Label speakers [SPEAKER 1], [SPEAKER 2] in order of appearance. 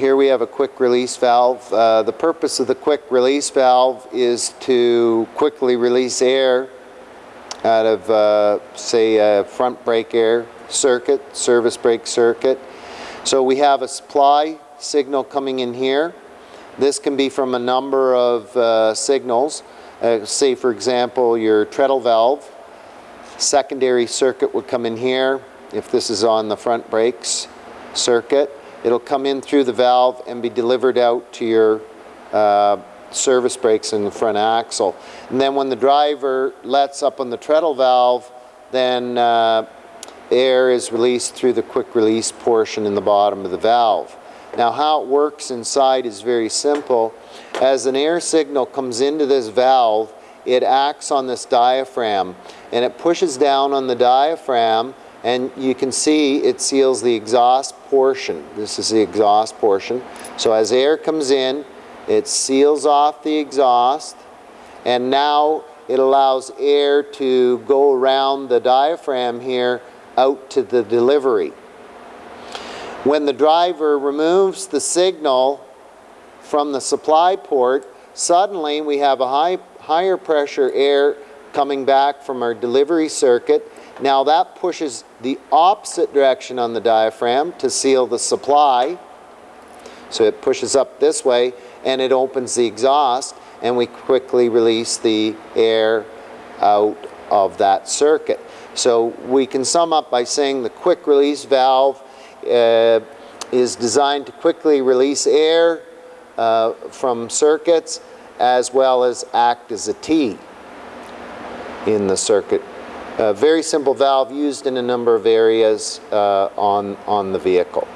[SPEAKER 1] here we have a quick release valve. Uh, the purpose of the quick release valve is to quickly release air out of, uh, say, a front brake air circuit, service brake circuit. So we have a supply signal coming in here. This can be from a number of uh, signals. Uh, say, for example, your treadle valve. Secondary circuit would come in here if this is on the front brakes circuit. It'll come in through the valve and be delivered out to your uh, service brakes in the front axle. And then when the driver lets up on the treadle valve, then uh, air is released through the quick release portion in the bottom of the valve. Now how it works inside is very simple. As an air signal comes into this valve, it acts on this diaphragm and it pushes down on the diaphragm and you can see it seals the exhaust portion. This is the exhaust portion. So as air comes in, it seals off the exhaust and now it allows air to go around the diaphragm here out to the delivery. When the driver removes the signal from the supply port, suddenly we have a high, higher pressure air coming back from our delivery circuit. Now that pushes the opposite direction on the diaphragm to seal the supply. So it pushes up this way and it opens the exhaust and we quickly release the air out of that circuit. So we can sum up by saying the quick release valve uh, is designed to quickly release air uh, from circuits as well as act as a T in the circuit. A very simple valve used in a number of areas uh, on, on the vehicle.